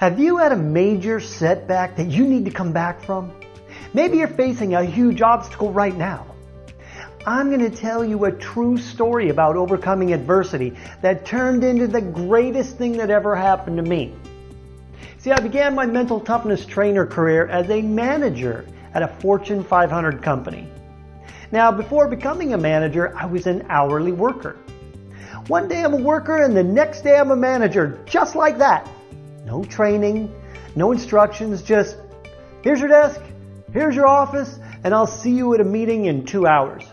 Have you had a major setback that you need to come back from? Maybe you're facing a huge obstacle right now. I'm going to tell you a true story about overcoming adversity that turned into the greatest thing that ever happened to me. See, I began my mental toughness trainer career as a manager at a Fortune 500 company. Now, before becoming a manager, I was an hourly worker. One day I'm a worker and the next day I'm a manager, just like that. No training, no instructions, just here's your desk, here's your office, and I'll see you at a meeting in two hours.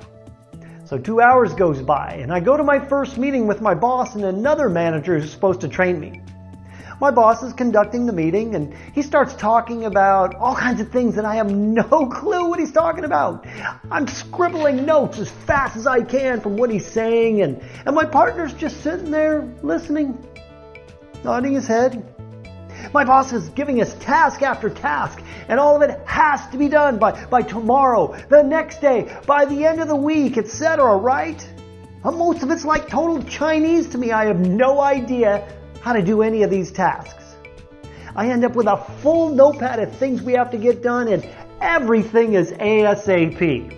So two hours goes by and I go to my first meeting with my boss and another manager who's supposed to train me. My boss is conducting the meeting and he starts talking about all kinds of things that I have no clue what he's talking about. I'm scribbling notes as fast as I can from what he's saying and, and my partner's just sitting there listening, nodding his head. My boss is giving us task after task and all of it has to be done by, by tomorrow, the next day, by the end of the week, etc., right? Most of it's like total Chinese to me. I have no idea how to do any of these tasks. I end up with a full notepad of things we have to get done and everything is ASAP.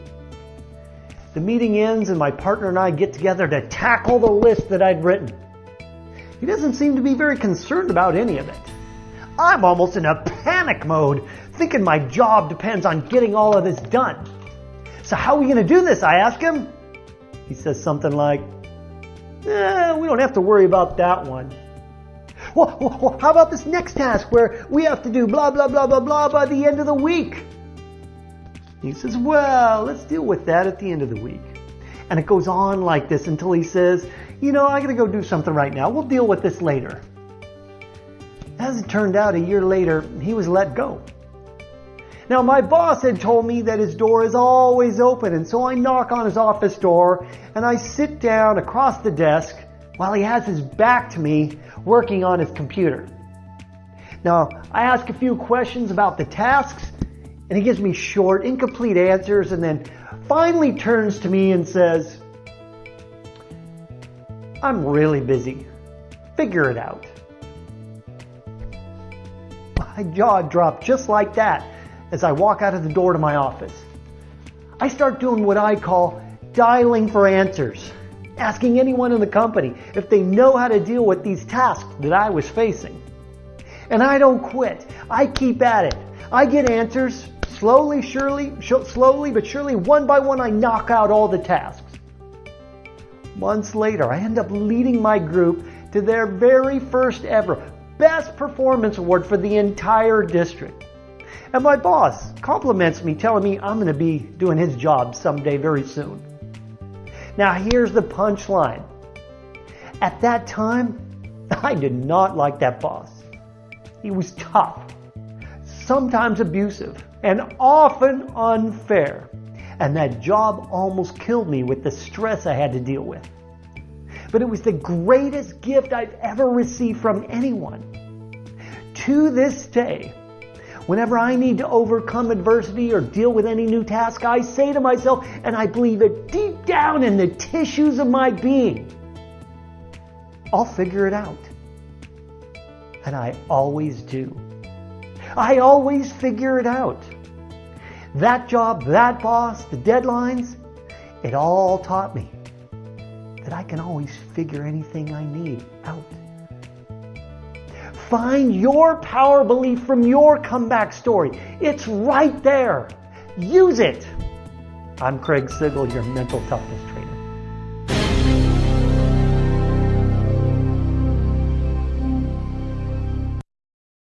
The meeting ends and my partner and I get together to tackle the list that I'd written. He doesn't seem to be very concerned about any of it. I'm almost in a panic mode, thinking my job depends on getting all of this done. So how are we going to do this? I ask him. He says something like, eh, we don't have to worry about that one. Well, well, how about this next task where we have to do blah, blah, blah, blah, blah by the end of the week? He says, well, let's deal with that at the end of the week. And it goes on like this until he says, you know, I gotta go do something right now. We'll deal with this later. As it turned out, a year later, he was let go. Now, my boss had told me that his door is always open, and so I knock on his office door and I sit down across the desk while he has his back to me working on his computer. Now, I ask a few questions about the tasks, and he gives me short, incomplete answers, and then finally turns to me and says, I'm really busy. Figure it out. My jaw dropped just like that as I walk out of the door to my office. I start doing what I call dialing for answers asking anyone in the company if they know how to deal with these tasks that I was facing. And I don't quit. I keep at it. I get answers slowly, surely, slowly, but surely, one by one, I knock out all the tasks. Months later, I end up leading my group to their very first ever Best Performance Award for the entire district. And my boss compliments me, telling me I'm going to be doing his job someday very soon. Now here's the punchline. At that time, I did not like that boss. He was tough, sometimes abusive, and often unfair. And that job almost killed me with the stress I had to deal with. But it was the greatest gift I've ever received from anyone. To this day, Whenever I need to overcome adversity or deal with any new task, I say to myself, and I believe it deep down in the tissues of my being, I'll figure it out. And I always do. I always figure it out. That job, that boss, the deadlines, it all taught me that I can always figure anything I need out. Find your power belief from your comeback story. It's right there. Use it. I'm Craig Sigl, your mental toughness trainer.